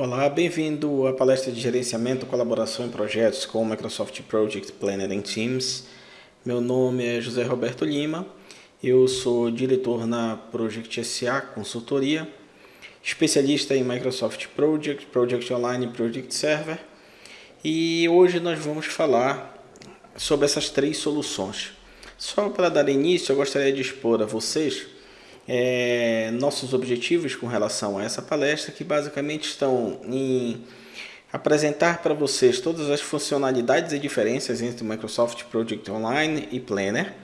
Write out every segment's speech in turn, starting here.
Olá, bem-vindo à palestra de gerenciamento e colaboração em projetos com o Microsoft Project Planner em Teams. Meu nome é José Roberto Lima, eu sou diretor na Project SA Consultoria, especialista em Microsoft Project, Project Online e Project Server. E hoje nós vamos falar sobre essas três soluções. Só para dar início, eu gostaria de expor a vocês é, nossos objetivos com relação a essa palestra, que basicamente estão em apresentar para vocês todas as funcionalidades e diferenças entre Microsoft Project Online e Planner,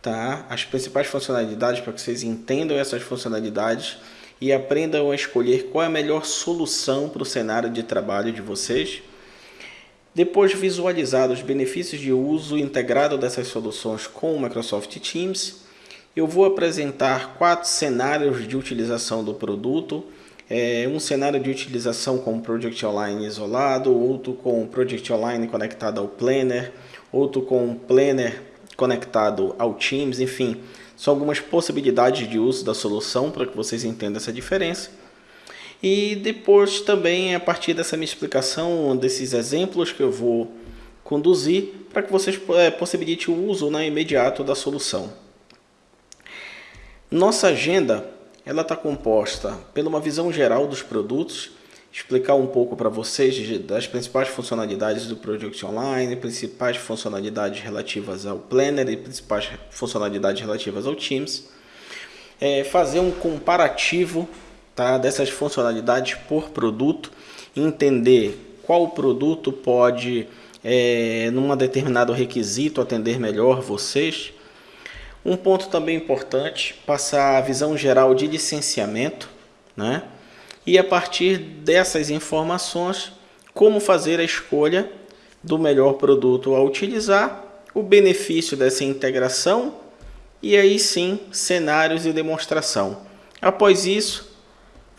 tá? as principais funcionalidades para que vocês entendam essas funcionalidades e aprendam a escolher qual é a melhor solução para o cenário de trabalho de vocês. Depois visualizar os benefícios de uso integrado dessas soluções com o Microsoft Teams eu vou apresentar quatro cenários de utilização do produto. É, um cenário de utilização com Project Online isolado, outro com Project Online conectado ao Planner, outro com Planner conectado ao Teams, enfim, são algumas possibilidades de uso da solução para que vocês entendam essa diferença. E depois também, a partir dessa minha explicação, desses exemplos que eu vou conduzir, para que vocês é, possibilitem o uso né, imediato da solução. Nossa agenda ela está composta pela uma visão geral dos produtos, explicar um pouco para vocês das principais funcionalidades do Project Online, principais funcionalidades relativas ao Planner e principais funcionalidades relativas ao Teams, é, fazer um comparativo tá, dessas funcionalidades por produto, entender qual produto pode, é, num determinado requisito, atender melhor vocês, um ponto também importante, passar a visão geral de licenciamento, né? E a partir dessas informações, como fazer a escolha do melhor produto a utilizar, o benefício dessa integração e aí sim cenários e demonstração. Após isso,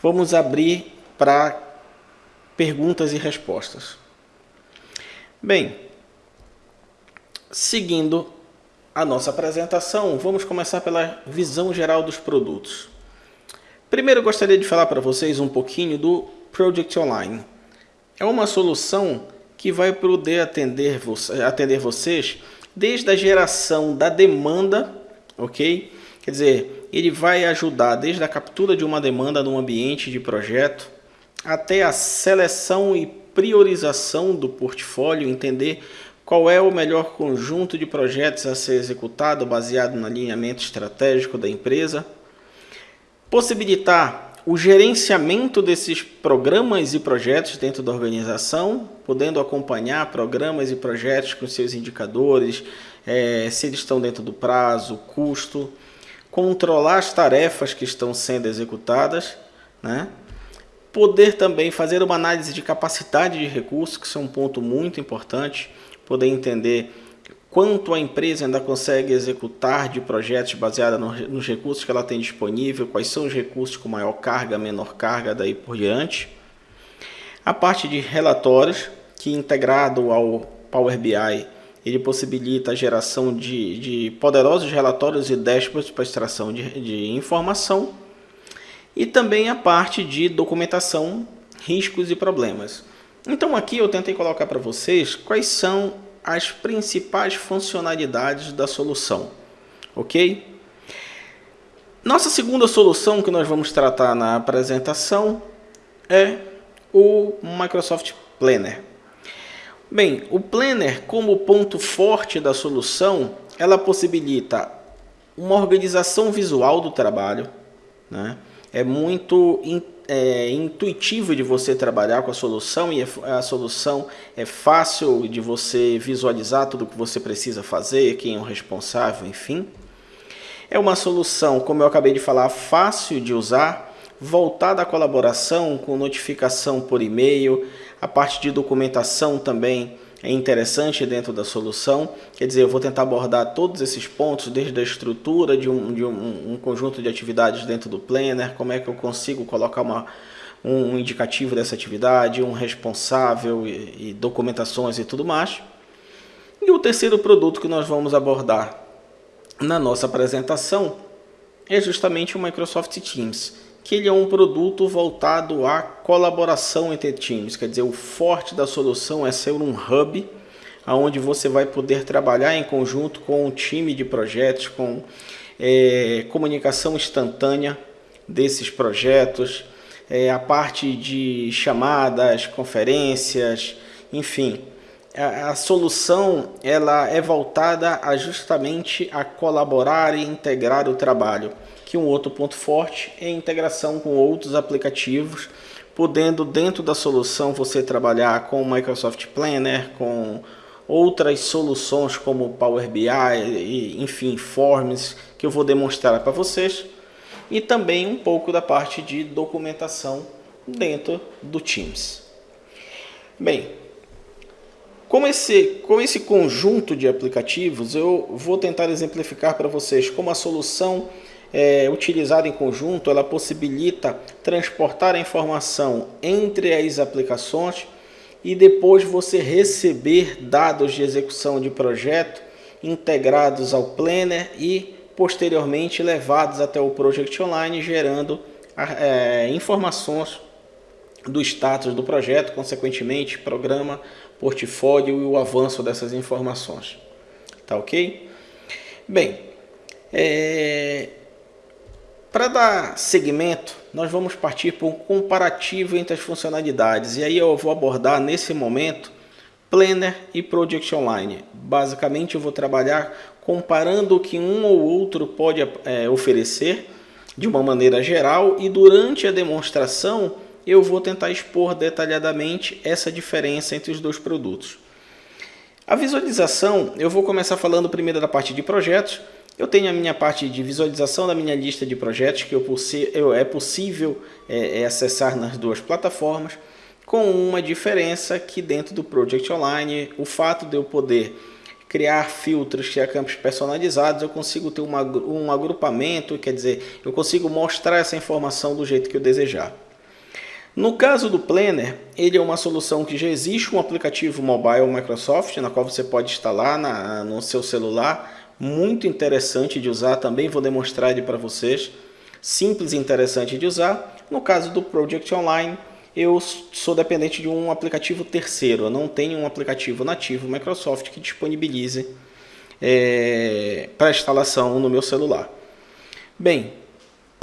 vamos abrir para perguntas e respostas. Bem, seguindo a nossa apresentação, vamos começar pela visão geral dos produtos. Primeiro gostaria de falar para vocês um pouquinho do Project Online. É uma solução que vai poder atender, atender vocês desde a geração da demanda, ok? Quer dizer, ele vai ajudar desde a captura de uma demanda no ambiente de projeto até a seleção e priorização do portfólio, entender qual é o melhor conjunto de projetos a ser executado baseado no alinhamento estratégico da empresa? Possibilitar o gerenciamento desses programas e projetos dentro da organização, podendo acompanhar programas e projetos com seus indicadores, é, se eles estão dentro do prazo, custo, controlar as tarefas que estão sendo executadas, né? poder também fazer uma análise de capacidade de recursos, que é um ponto muito importante, poder entender quanto a empresa ainda consegue executar de projetos baseados nos recursos que ela tem disponível, quais são os recursos com maior carga, menor carga, daí por diante. A parte de relatórios, que integrado ao Power BI, ele possibilita a geração de, de poderosos relatórios e dashboards para extração de, de informação. E também a parte de documentação, riscos e problemas. Então aqui eu tentei colocar para vocês quais são as principais funcionalidades da solução, ok? Nossa segunda solução que nós vamos tratar na apresentação é o Microsoft Planner. Bem, o Planner como ponto forte da solução, ela possibilita uma organização visual do trabalho, né? é muito é, intuitivo de você trabalhar com a solução e a solução é fácil de você visualizar tudo o que você precisa fazer, quem é o responsável, enfim. É uma solução, como eu acabei de falar, fácil de usar, voltada à colaboração, com notificação por e-mail, a parte de documentação também é interessante dentro da solução. Quer dizer, eu vou tentar abordar todos esses pontos, desde a estrutura de um, de um, um conjunto de atividades dentro do Planner, como é que eu consigo colocar uma, um indicativo dessa atividade, um responsável e, e documentações e tudo mais. E o terceiro produto que nós vamos abordar na nossa apresentação é justamente o Microsoft Teams, que ele é um produto voltado à colaboração entre times, quer dizer, o forte da solução é ser um hub onde você vai poder trabalhar em conjunto com um time de projetos, com é, comunicação instantânea desses projetos, é, a parte de chamadas, conferências, enfim. A, solução ela é voltada a justamente a colaborar e integrar o trabalho que um outro ponto forte é a integração com outros aplicativos, podendo dentro da solução você trabalhar com o Microsoft Planner, com outras soluções como Power BI, e, enfim, Forms, que eu vou demonstrar para vocês, e também um pouco da parte de documentação dentro do Teams. Bem, com esse, com esse conjunto de aplicativos, eu vou tentar exemplificar para vocês como a solução é, utilizada em conjunto, ela possibilita transportar a informação entre as aplicações e depois você receber dados de execução de projeto integrados ao Planner e posteriormente levados até o Project Online, gerando é, informações do status do projeto, consequentemente, programa, portfólio e o avanço dessas informações. Tá ok? Bem, é, para dar segmento, nós vamos partir para um comparativo entre as funcionalidades. E aí eu vou abordar nesse momento Planner e Project Online. Basicamente eu vou trabalhar comparando o que um ou outro pode é, oferecer de uma maneira geral e durante a demonstração eu vou tentar expor detalhadamente essa diferença entre os dois produtos. A visualização, eu vou começar falando primeiro da parte de projetos, eu tenho a minha parte de visualização da minha lista de projetos que eu, é possível é, é acessar nas duas plataformas, com uma diferença que dentro do Project Online, o fato de eu poder criar filtros, criar campos personalizados, eu consigo ter uma, um agrupamento, quer dizer, eu consigo mostrar essa informação do jeito que eu desejar. No caso do Planner, ele é uma solução que já existe um aplicativo mobile Microsoft, na qual você pode instalar na, no seu celular, muito interessante de usar, também vou demonstrar ele para vocês, simples e interessante de usar. No caso do Project Online, eu sou dependente de um aplicativo terceiro, eu não tenho um aplicativo nativo Microsoft que disponibilize é, para instalação no meu celular. Bem,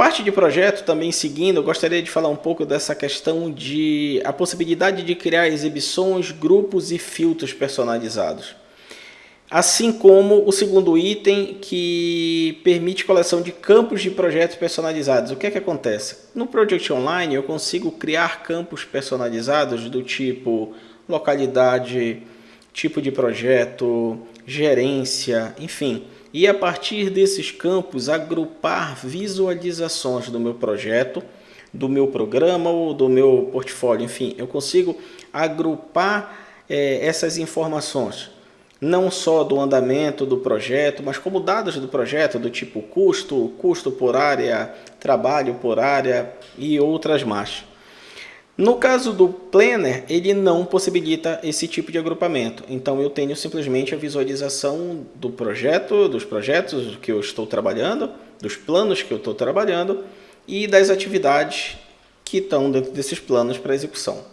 parte de projeto também seguindo, eu gostaria de falar um pouco dessa questão de a possibilidade de criar exibições, grupos e filtros personalizados. Assim como o segundo item que permite coleção de campos de projetos personalizados. O que é que acontece? No Project Online eu consigo criar campos personalizados do tipo localidade, tipo de projeto, gerência, enfim. E a partir desses campos agrupar visualizações do meu projeto, do meu programa ou do meu portfólio, enfim. Eu consigo agrupar é, essas informações não só do andamento do projeto, mas como dados do projeto, do tipo custo, custo por área, trabalho por área e outras mais. No caso do Planner, ele não possibilita esse tipo de agrupamento. Então eu tenho simplesmente a visualização do projeto, dos projetos que eu estou trabalhando, dos planos que eu estou trabalhando e das atividades que estão dentro desses planos para execução.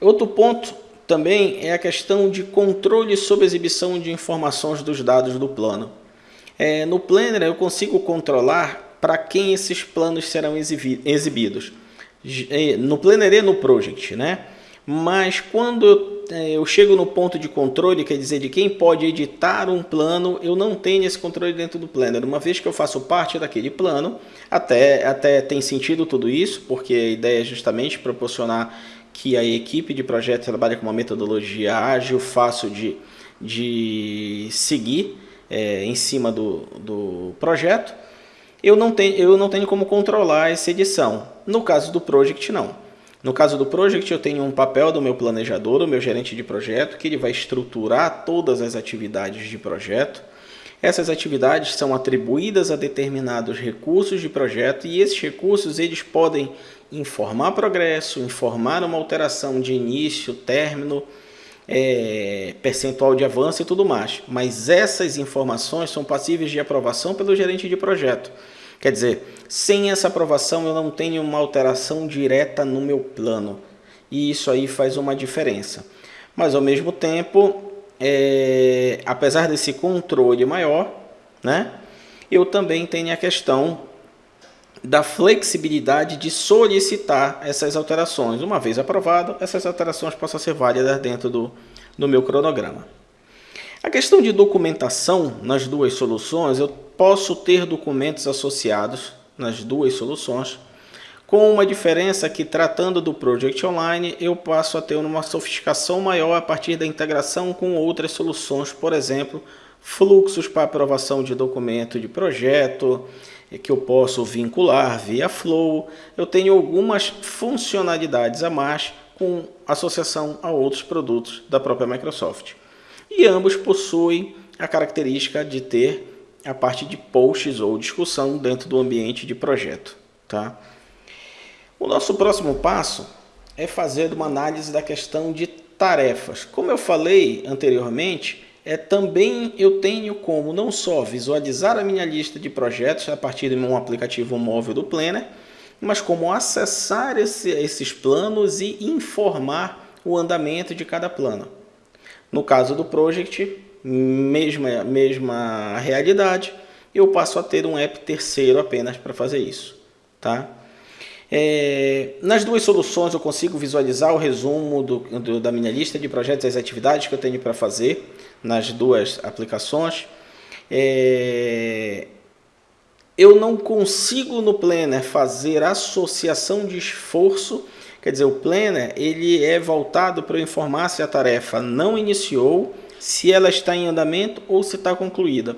Outro ponto também é a questão de controle sobre exibição de informações dos dados do plano. É, no Planner eu consigo controlar para quem esses planos serão exibidos. É, no Planner no Project, né? Mas quando eu, é, eu chego no ponto de controle, quer dizer, de quem pode editar um plano, eu não tenho esse controle dentro do Planner. Uma vez que eu faço parte daquele plano, até, até tem sentido tudo isso, porque a ideia é justamente proporcionar que a equipe de projeto trabalha com uma metodologia ágil, fácil de, de seguir é, em cima do, do projeto, eu não, tenho, eu não tenho como controlar essa edição. No caso do Project, não. No caso do Project, eu tenho um papel do meu planejador, o meu gerente de projeto, que ele vai estruturar todas as atividades de projeto. Essas atividades são atribuídas a determinados recursos de projeto e esses recursos eles podem informar progresso, informar uma alteração de início, término, é, percentual de avanço e tudo mais. Mas essas informações são passíveis de aprovação pelo gerente de projeto. Quer dizer, sem essa aprovação eu não tenho uma alteração direta no meu plano. E isso aí faz uma diferença. Mas ao mesmo tempo, é, apesar desse controle maior, né, eu também tenho a questão da flexibilidade de solicitar essas alterações. Uma vez aprovado, essas alterações possam ser válidas dentro do, do meu cronograma. A questão de documentação nas duas soluções, eu posso ter documentos associados nas duas soluções, com uma diferença que, tratando do Project Online, eu passo a ter uma sofisticação maior a partir da integração com outras soluções, por exemplo, fluxos para aprovação de documento de projeto, que eu posso vincular via Flow. Eu tenho algumas funcionalidades a mais com associação a outros produtos da própria Microsoft. E ambos possuem a característica de ter a parte de posts ou discussão dentro do ambiente de projeto. Tá? O nosso próximo passo é fazer uma análise da questão de tarefas. Como eu falei anteriormente, é, também eu tenho como não só visualizar a minha lista de projetos a partir de um aplicativo móvel do Planner, mas como acessar esse, esses planos e informar o andamento de cada plano. No caso do Project, mesma, mesma realidade, eu passo a ter um app terceiro apenas para fazer isso. Tá? É, nas duas soluções eu consigo visualizar o resumo do, do, da minha lista de projetos e as atividades que eu tenho para fazer nas duas aplicações. É, eu não consigo no Planner fazer associação de esforço, quer dizer, o Planner ele é voltado para eu informar se a tarefa não iniciou, se ela está em andamento ou se está concluída.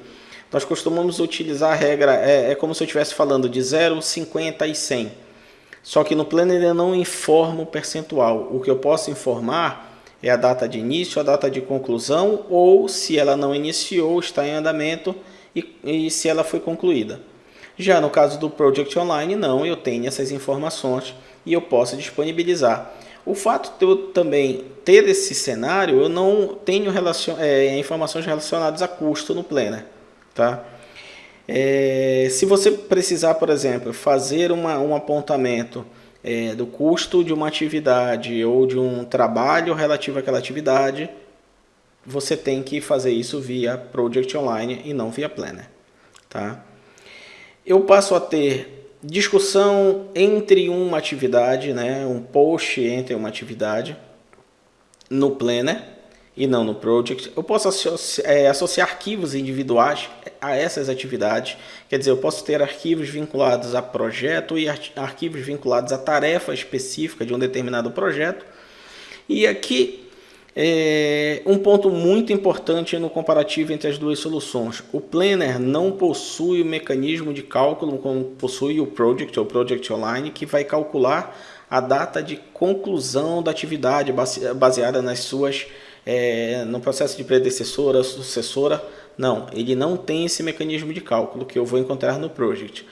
Nós costumamos utilizar a regra, é, é como se eu estivesse falando de 0, 50 e 100. Só que no Planner ele não informa o percentual. O que eu posso informar é a data de início, a data de conclusão, ou se ela não iniciou, está em andamento e, e se ela foi concluída. Já no caso do Project Online, não, eu tenho essas informações e eu posso disponibilizar. O fato de eu também ter esse cenário, eu não tenho relacion, é, informações relacionadas a custo no Planner. Tá? É, se você precisar, por exemplo, fazer uma, um apontamento é, do custo de uma atividade ou de um trabalho relativo àquela atividade, você tem que fazer isso via Project Online e não via Planner. Tá? Eu passo a ter discussão entre uma atividade, né, um post entre uma atividade no Planner e não no Project. Eu posso associar, é, associar arquivos individuais a essas atividades. Quer dizer, eu posso ter arquivos vinculados a projeto e arquivos vinculados a tarefa específica de um determinado projeto. E aqui é um ponto muito importante no comparativo entre as duas soluções. O Planner não possui o mecanismo de cálculo como possui o Project ou Project Online, que vai calcular a data de conclusão da atividade baseada nas suas é, no processo de predecessora, sucessora, não, ele não tem esse mecanismo de cálculo que eu vou encontrar no Project.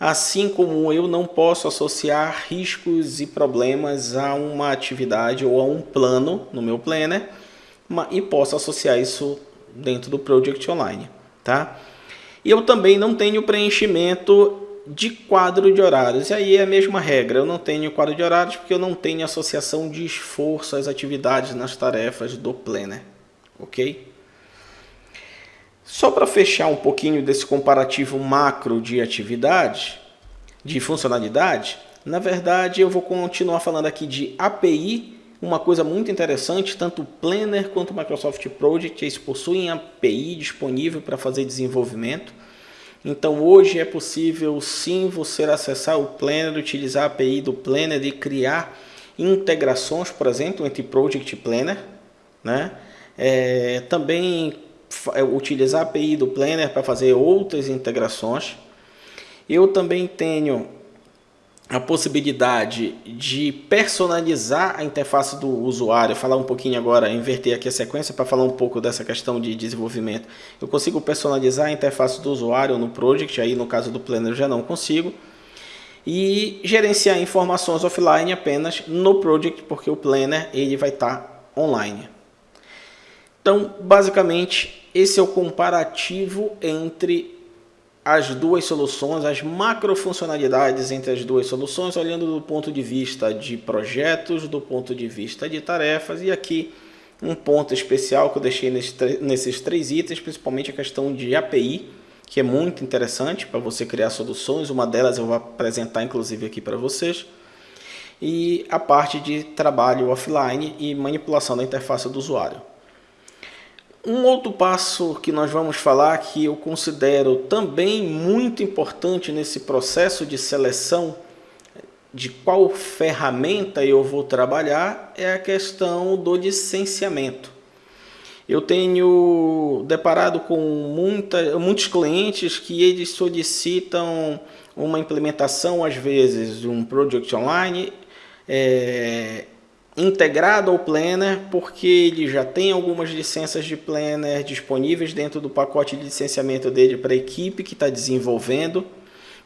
Assim como eu não posso associar riscos e problemas a uma atividade ou a um plano no meu Planner, e posso associar isso dentro do Project Online. Tá? E eu também não tenho preenchimento de quadro de horários. E aí é a mesma regra, eu não tenho quadro de horários porque eu não tenho associação de esforço às atividades nas tarefas do Planner, ok? Só para fechar um pouquinho desse comparativo macro de atividade, de funcionalidade, na verdade eu vou continuar falando aqui de API, uma coisa muito interessante, tanto o Planner quanto o Microsoft Project, eles possuem API disponível para fazer desenvolvimento, então hoje é possível sim você acessar o Planner, utilizar a API do Planner e criar integrações, por exemplo, entre Project Planner. Né? É, também utilizar a API do Planner para fazer outras integrações. Eu também tenho a possibilidade de personalizar a interface do usuário, falar um pouquinho agora, inverter aqui a sequência para falar um pouco dessa questão de desenvolvimento. Eu consigo personalizar a interface do usuário no Project, aí no caso do Planner já não consigo. E gerenciar informações offline apenas no Project, porque o Planner ele vai estar tá online. Então, basicamente, esse é o comparativo entre as duas soluções, as macro funcionalidades entre as duas soluções, olhando do ponto de vista de projetos, do ponto de vista de tarefas. E aqui um ponto especial que eu deixei nesses três itens, principalmente a questão de API, que é muito interessante para você criar soluções, uma delas eu vou apresentar inclusive aqui para vocês, e a parte de trabalho offline e manipulação da interface do usuário. Um outro passo que nós vamos falar que eu considero também muito importante nesse processo de seleção de qual ferramenta eu vou trabalhar é a questão do licenciamento. Eu tenho deparado com muita, muitos clientes que eles solicitam uma implementação, às vezes, de um Project Online é, integrado ao Planner, porque ele já tem algumas licenças de Planner disponíveis dentro do pacote de licenciamento dele para a equipe que está desenvolvendo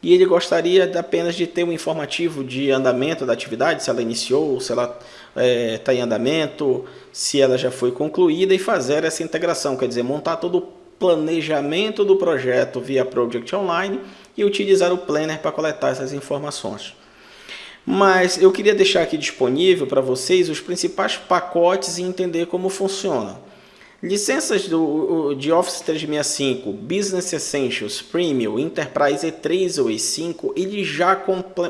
e ele gostaria apenas de ter um informativo de andamento da atividade, se ela iniciou, se ela está é, tá em andamento, se ela já foi concluída e fazer essa integração, quer dizer, montar todo o planejamento do projeto via Project Online e utilizar o Planner para coletar essas informações. Mas eu queria deixar aqui disponível para vocês os principais pacotes e entender como funciona. Licenças do, de Office 365, Business Essentials, Premium, Enterprise E3 ou E5, ele já,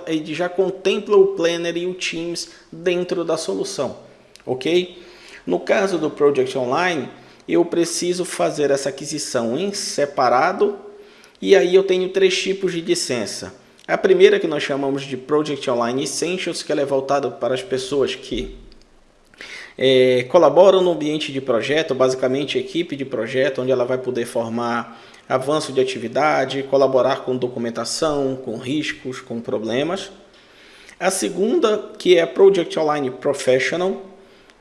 ele já contempla o Planner e o Teams dentro da solução, ok? No caso do Project Online, eu preciso fazer essa aquisição em separado e aí eu tenho três tipos de licença. A primeira que nós chamamos de Project Online Essentials, que ela é voltada para as pessoas que é, colaboram no ambiente de projeto, basicamente equipe de projeto, onde ela vai poder formar avanço de atividade, colaborar com documentação, com riscos, com problemas. A segunda, que é a Project Online Professional,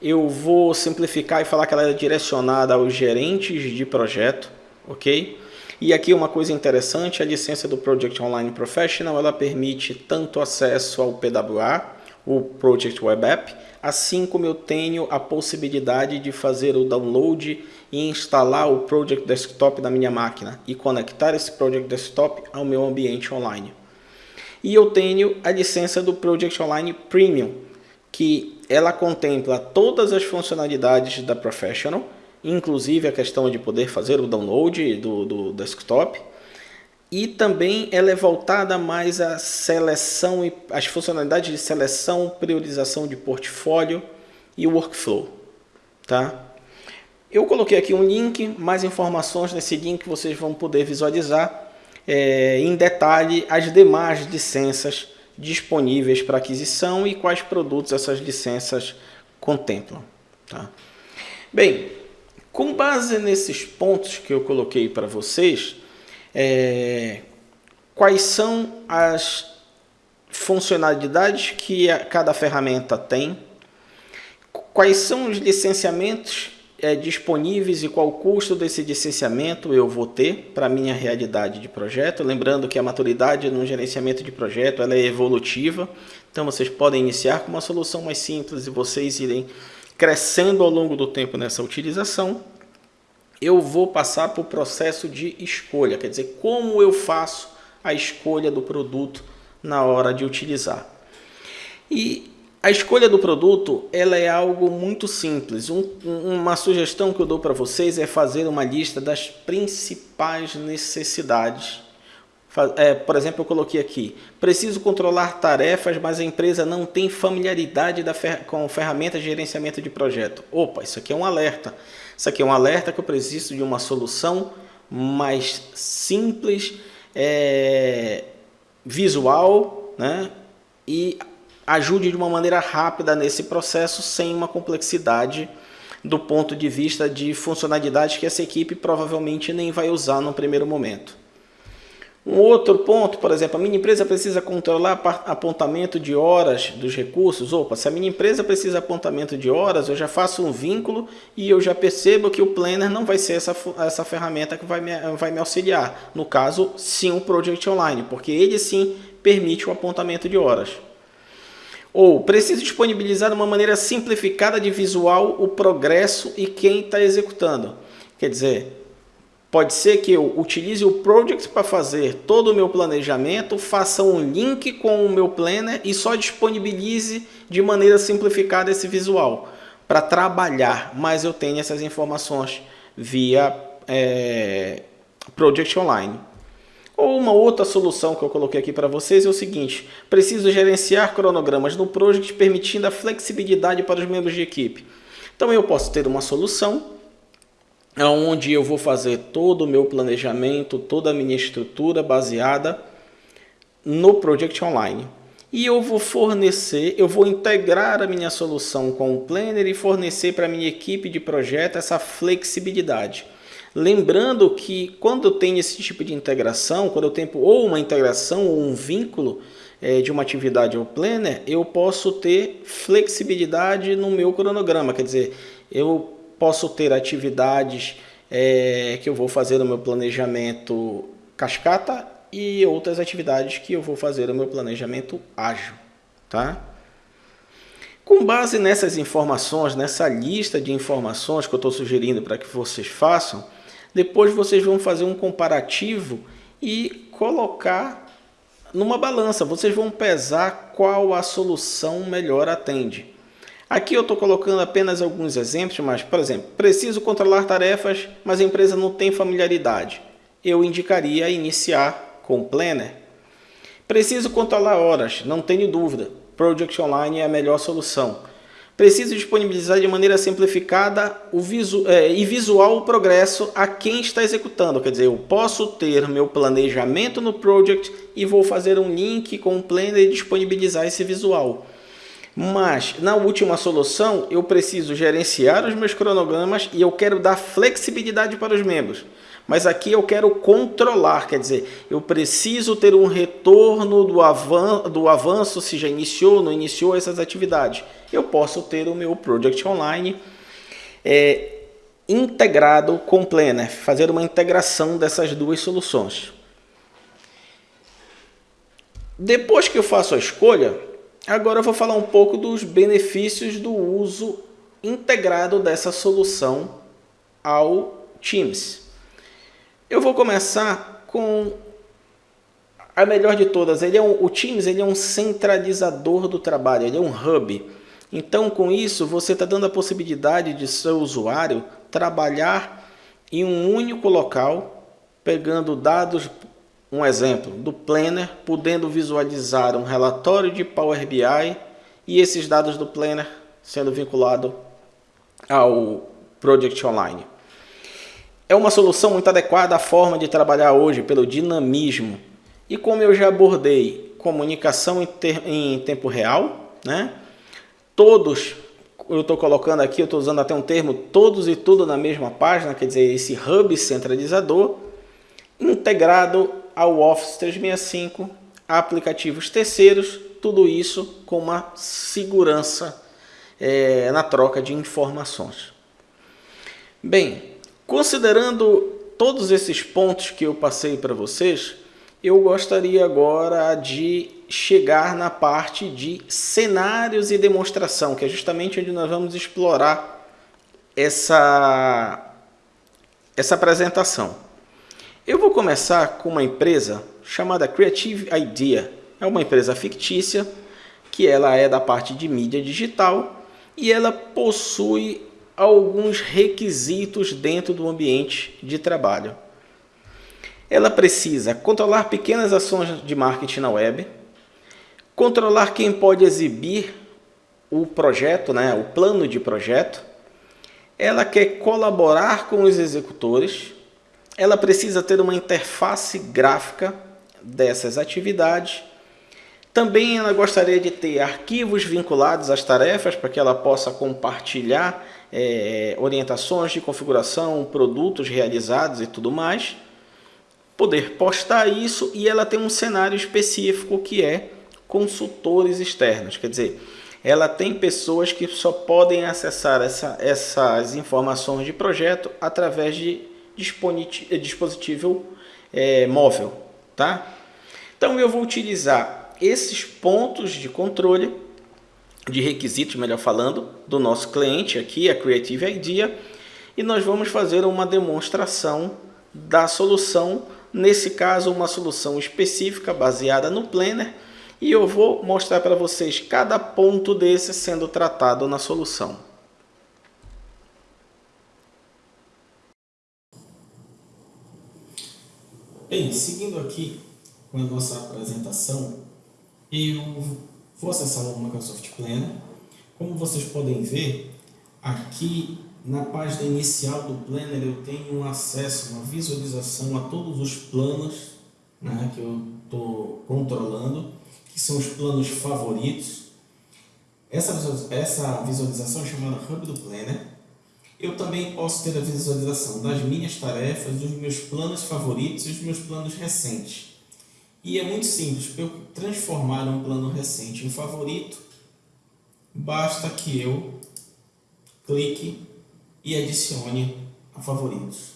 eu vou simplificar e falar que ela é direcionada aos gerentes de projeto, ok? E aqui uma coisa interessante, a licença do Project Online Professional, ela permite tanto acesso ao PWA, o Project Web App, assim como eu tenho a possibilidade de fazer o download e instalar o Project Desktop na minha máquina e conectar esse Project Desktop ao meu ambiente online. E eu tenho a licença do Project Online Premium, que ela contempla todas as funcionalidades da Professional, inclusive a questão de poder fazer o download do, do desktop, e também ela é voltada mais à seleção e as funcionalidades de seleção, priorização de portfólio e workflow, tá? Eu coloquei aqui um link, mais informações nesse link vocês vão poder visualizar é, em detalhe as demais licenças disponíveis para aquisição e quais produtos essas licenças contemplam. Tá? Bem, com base nesses pontos que eu coloquei para vocês, é, quais são as funcionalidades que a, cada ferramenta tem, quais são os licenciamentos é, disponíveis e qual custo desse licenciamento eu vou ter para a minha realidade de projeto. Lembrando que a maturidade no gerenciamento de projeto ela é evolutiva, então vocês podem iniciar com uma solução mais simples e vocês irem crescendo ao longo do tempo nessa utilização eu vou passar para o processo de escolha, quer dizer, como eu faço a escolha do produto na hora de utilizar. E a escolha do produto ela é algo muito simples. Um, uma sugestão que eu dou para vocês é fazer uma lista das principais necessidades. É, por exemplo, eu coloquei aqui, preciso controlar tarefas, mas a empresa não tem familiaridade da fer com ferramentas de gerenciamento de projeto. Opa, isso aqui é um alerta. Isso aqui é um alerta que eu preciso de uma solução mais simples, é, visual, né? E ajude de uma maneira rápida nesse processo, sem uma complexidade do ponto de vista de funcionalidades que essa equipe provavelmente nem vai usar no primeiro momento. Um outro ponto, por exemplo, a minha empresa precisa controlar apontamento de horas dos recursos. Opa, se a minha empresa precisa apontamento de horas, eu já faço um vínculo e eu já percebo que o Planner não vai ser essa, essa ferramenta que vai me, vai me auxiliar. No caso, sim o Project Online, porque ele sim permite o apontamento de horas. Ou preciso disponibilizar uma maneira simplificada de visual o progresso e quem está executando. Quer dizer, Pode ser que eu utilize o Project para fazer todo o meu planejamento, faça um link com o meu planner e só disponibilize de maneira simplificada esse visual para trabalhar, mas eu tenho essas informações via é, Project Online. Ou uma outra solução que eu coloquei aqui para vocês é o seguinte, preciso gerenciar cronogramas no Project permitindo a flexibilidade para os membros de equipe. Então eu posso ter uma solução onde eu vou fazer todo o meu planejamento, toda a minha estrutura baseada no Project Online. E eu vou fornecer, eu vou integrar a minha solução com o Planner e fornecer para a minha equipe de projeto essa flexibilidade. Lembrando que quando eu tenho esse tipo de integração, quando eu tenho ou uma integração ou um vínculo é, de uma atividade ao Planner, eu posso ter flexibilidade no meu cronograma, quer dizer, eu posso ter atividades é, que eu vou fazer no meu planejamento cascata e outras atividades que eu vou fazer no meu planejamento ágil, tá? Com base nessas informações, nessa lista de informações que eu estou sugerindo para que vocês façam, depois vocês vão fazer um comparativo e colocar numa balança. Vocês vão pesar qual a solução melhor atende. Aqui eu estou colocando apenas alguns exemplos, mas, por exemplo, preciso controlar tarefas, mas a empresa não tem familiaridade. Eu indicaria iniciar com Planner. Preciso controlar horas, não tenho dúvida. Project Online é a melhor solução. Preciso disponibilizar de maneira simplificada visu é, e visual o progresso a quem está executando. Quer dizer, eu posso ter meu planejamento no Project e vou fazer um link com o Planner e disponibilizar esse visual. Mas na última solução eu preciso gerenciar os meus cronogramas e eu quero dar flexibilidade para os membros. Mas aqui eu quero controlar, quer dizer, eu preciso ter um retorno do, avan do avanço, se já iniciou ou não iniciou essas atividades. Eu posso ter o meu Project Online é, integrado com Planner, fazer uma integração dessas duas soluções. Depois que eu faço a escolha, Agora eu vou falar um pouco dos benefícios do uso integrado dessa solução ao Teams. Eu vou começar com a melhor de todas. Ele é um, o Teams ele é um centralizador do trabalho, ele é um hub. Então, com isso, você está dando a possibilidade de seu usuário trabalhar em um único local, pegando dados um exemplo do Planner, podendo visualizar um relatório de Power BI e esses dados do Planner sendo vinculado ao Project Online. É uma solução muito adequada à forma de trabalhar hoje pelo dinamismo. E como eu já abordei, comunicação em, em tempo real, né? Todos, eu estou colocando aqui, eu estou usando até um termo, todos e tudo na mesma página, quer dizer, esse hub centralizador, integrado ao Office 365, aplicativos terceiros, tudo isso com uma segurança é, na troca de informações. Bem, considerando todos esses pontos que eu passei para vocês, eu gostaria agora de chegar na parte de cenários e demonstração, que é justamente onde nós vamos explorar essa, essa apresentação. Eu vou começar com uma empresa chamada Creative Idea. É uma empresa fictícia que ela é da parte de mídia digital e ela possui alguns requisitos dentro do ambiente de trabalho. Ela precisa controlar pequenas ações de marketing na web, controlar quem pode exibir o projeto, né, o plano de projeto. Ela quer colaborar com os executores, ela precisa ter uma interface gráfica dessas atividades. Também ela gostaria de ter arquivos vinculados às tarefas para que ela possa compartilhar é, orientações de configuração, produtos realizados e tudo mais. Poder postar isso e ela tem um cenário específico que é consultores externos. Quer dizer, ela tem pessoas que só podem acessar essa, essas informações de projeto através de dispositivo é, móvel, tá? Então eu vou utilizar esses pontos de controle, de requisitos, melhor falando, do nosso cliente aqui, a Creative Idea, e nós vamos fazer uma demonstração da solução, nesse caso uma solução específica baseada no Planner, e eu vou mostrar para vocês cada ponto desse sendo tratado na solução. Bem, seguindo aqui com a nossa apresentação, eu vou acessar o Microsoft Planner. Como vocês podem ver, aqui na página inicial do Planner eu tenho acesso, uma visualização a todos os planos né, que eu estou controlando, que são os planos favoritos. Essa, essa visualização é chamada Hub do Planner. Eu também posso ter a visualização das minhas tarefas, dos meus planos favoritos e dos meus planos recentes. E é muito simples, para eu transformar um plano recente em favorito, basta que eu clique e adicione a favoritos.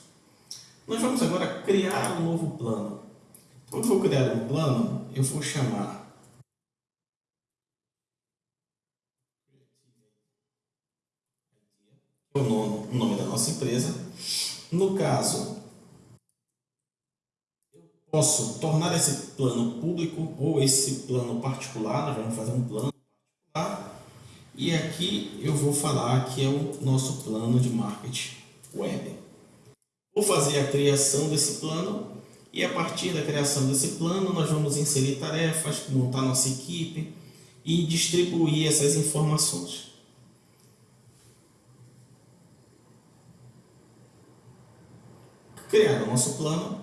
Nós vamos agora criar um novo plano. Quando eu vou criar um plano, eu vou chamar o nome da nossa empresa. No caso, eu posso tornar esse plano público ou esse plano particular. Nós vamos fazer um plano particular e aqui eu vou falar que é o nosso plano de marketing web. Vou fazer a criação desse plano e a partir da criação desse plano nós vamos inserir tarefas, montar nossa equipe e distribuir essas informações. Criar o nosso plano.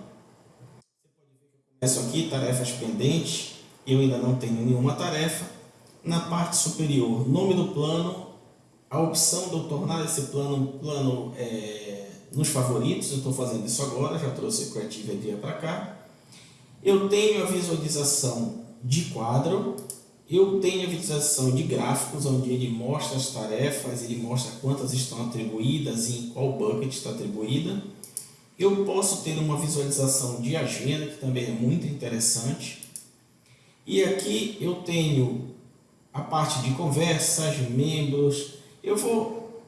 Começo aqui, tarefas pendentes. Eu ainda não tenho nenhuma tarefa na parte superior, nome do plano, a opção de eu tornar esse plano plano é, nos favoritos, eu estou fazendo isso agora, já trouxe o Creative Idea para cá. Eu tenho a visualização de quadro, eu tenho a visualização de gráficos, onde ele mostra as tarefas, ele mostra quantas estão atribuídas e em qual bucket está atribuída. Eu posso ter uma visualização de agenda, que também é muito interessante. E aqui eu tenho a parte de conversas, membros. Eu vou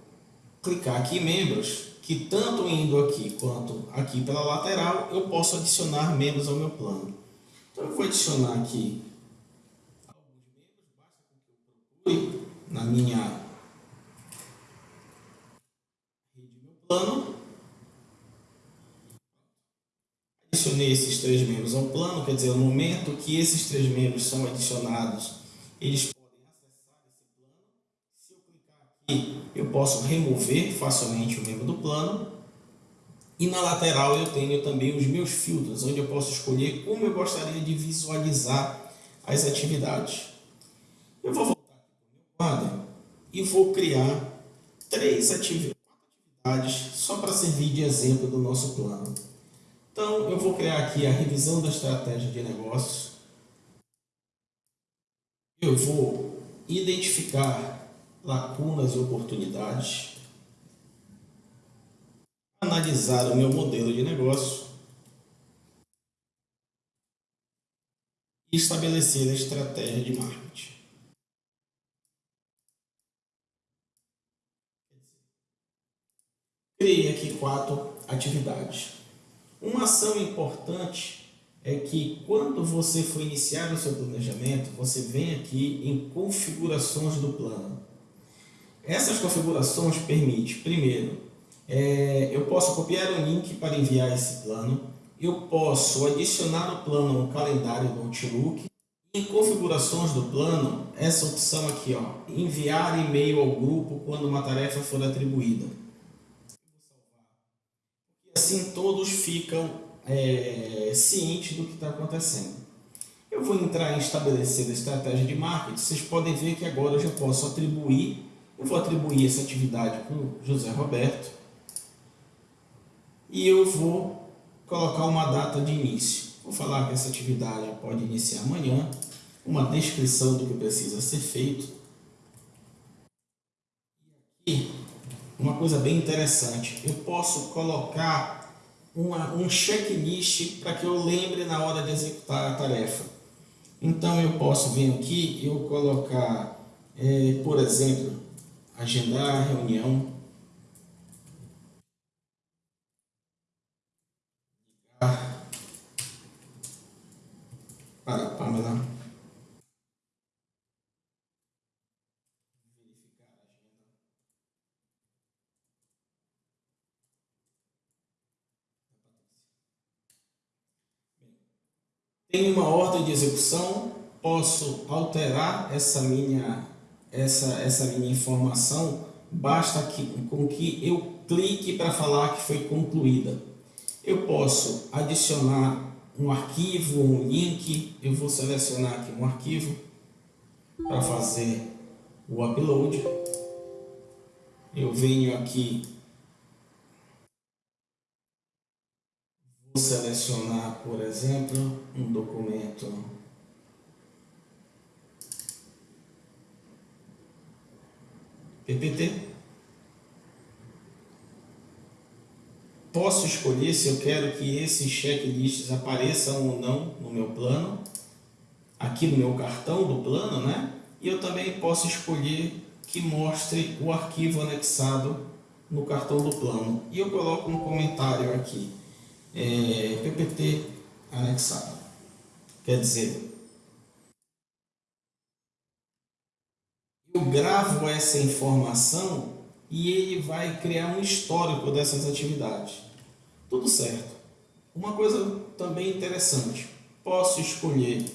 clicar aqui em membros, que tanto indo aqui quanto aqui pela lateral, eu posso adicionar membros ao meu plano. Então eu vou adicionar aqui na minha meu plano. Adicionei esses três membros ao plano, quer dizer, no momento que esses três membros são adicionados, eles e eu posso remover facilmente o membro do plano. E na lateral eu tenho também os meus filtros, onde eu posso escolher como eu gostaria de visualizar as atividades. Eu vou voltar aqui para o meu quadro e vou criar três atividades só para servir de exemplo do nosso plano. Então, eu vou criar aqui a revisão da estratégia de negócios. Eu vou identificar lacunas e oportunidades, analisar o meu modelo de negócio e estabelecer a estratégia de marketing. Criei aqui quatro atividades. Uma ação importante é que quando você for iniciar o seu planejamento, você vem aqui em configurações do plano. Essas configurações permitem, primeiro, é, eu posso copiar o link para enviar esse plano, eu posso adicionar no plano um calendário do Outlook, em configurações do plano, essa opção aqui, ó, enviar e-mail ao grupo quando uma tarefa for atribuída. Assim todos ficam é, cientes do que está acontecendo. Eu vou entrar em estabelecer a estratégia de marketing, vocês podem ver que agora eu já posso atribuir eu vou atribuir essa atividade o José Roberto e eu vou colocar uma data de início. Vou falar que essa atividade pode iniciar amanhã, uma descrição do que precisa ser feito. E aqui, uma coisa bem interessante. Eu posso colocar uma, um checklist para que eu lembre na hora de executar a tarefa. Então eu posso vir aqui eu colocar, é, por exemplo, agendar a reunião, para Pamela Tenho uma ordem de execução, posso alterar essa minha, essa, essa minha informação, basta que, com que eu clique para falar que foi concluída. Eu posso adicionar um arquivo, um link, eu vou selecionar aqui um arquivo para fazer o upload. Eu venho aqui, vou selecionar, por exemplo, um documento PPT. Posso escolher se eu quero que esses checklists apareçam ou não no meu plano, aqui no meu cartão do plano, né? E eu também posso escolher que mostre o arquivo anexado no cartão do plano. E eu coloco um comentário aqui, é, PPT anexado. Quer dizer, eu gravo essa informação e ele vai criar um histórico dessas atividades. Tudo certo. Uma coisa também interessante, posso escolher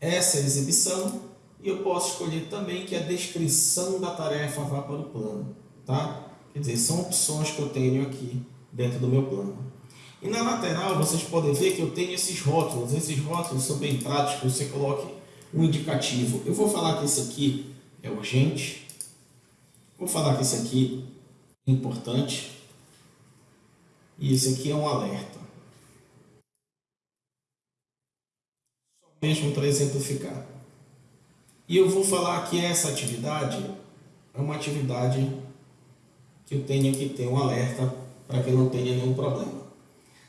essa exibição e eu posso escolher também que a descrição da tarefa vá para o plano. Tá? Quer dizer, são opções que eu tenho aqui dentro do meu plano. E na lateral vocês podem ver que eu tenho esses rótulos. Esses rótulos são bem práticos, você coloque um indicativo. Eu vou falar que esse aqui é urgente. Vou falar que esse aqui é importante. E esse aqui é um alerta. Só mesmo para exemplificar. E eu vou falar que essa atividade é uma atividade que eu tenho que ter um alerta para que não tenha nenhum problema.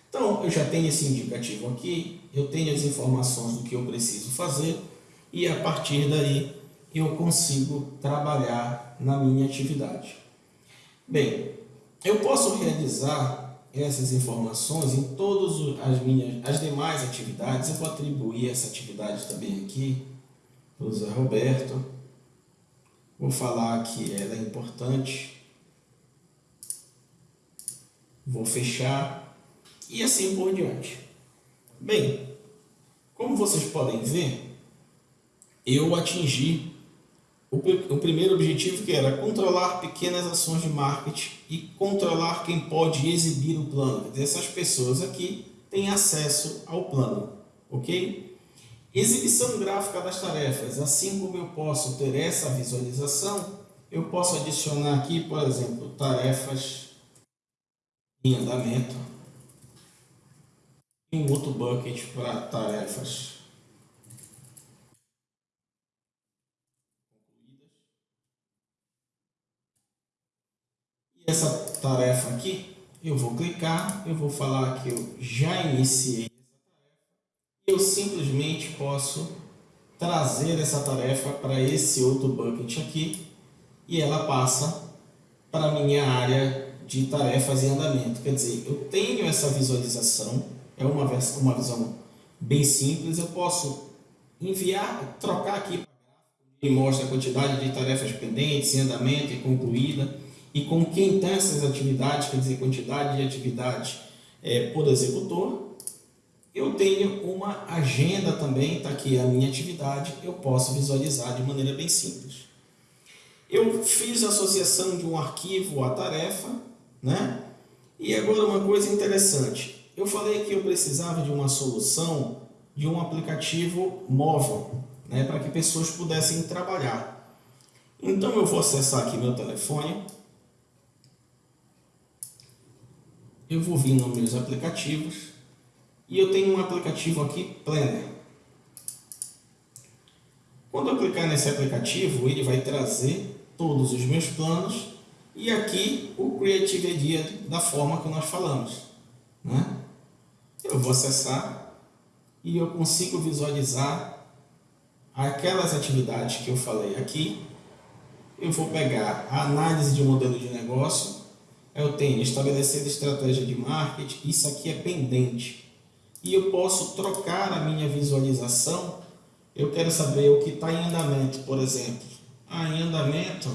Então, eu já tenho esse indicativo aqui, eu tenho as informações do que eu preciso fazer e a partir daí eu consigo trabalhar na minha atividade. Bem, eu posso realizar essas informações em todas as minhas as demais atividades. Eu vou atribuir essa atividade também aqui para o Zé Roberto. Vou falar que ela é importante. Vou fechar e assim por diante. Bem, como vocês podem ver, eu atingi o, primeiro objetivo que era controlar pequenas ações de marketing e controlar quem pode exibir o plano. Essas pessoas aqui têm acesso ao plano, ok? Exibição gráfica das tarefas. Assim como eu posso ter essa visualização, eu posso adicionar aqui, por exemplo, tarefas em andamento. E um outro bucket para tarefas. Essa tarefa aqui, eu vou clicar, eu vou falar que eu já iniciei eu simplesmente posso trazer essa tarefa para esse outro bucket aqui e ela passa para minha área de tarefas em andamento. Quer dizer, eu tenho essa visualização, é uma, uma visão bem simples, eu posso enviar, trocar aqui e mostra a quantidade de tarefas pendentes, em andamento e concluída e com quem tem essas atividades, quer dizer, quantidade de atividades é, por executor, eu tenho uma agenda também, está aqui a minha atividade, eu posso visualizar de maneira bem simples. Eu fiz a associação de um arquivo à tarefa, né? E agora uma coisa interessante, eu falei que eu precisava de uma solução de um aplicativo móvel, né? Para que pessoas pudessem trabalhar. Então eu vou acessar aqui meu telefone, eu vou vir nos meus aplicativos e eu tenho um aplicativo aqui, Planner. Quando eu clicar nesse aplicativo, ele vai trazer todos os meus planos e aqui o Creative Idea da forma que nós falamos. Né? Eu vou acessar e eu consigo visualizar aquelas atividades que eu falei aqui. Eu vou pegar a análise de modelo de negócio eu tenho estabelecer estratégia de marketing, isso aqui é pendente. E eu posso trocar a minha visualização, eu quero saber o que está em andamento, por exemplo. Ah, em andamento,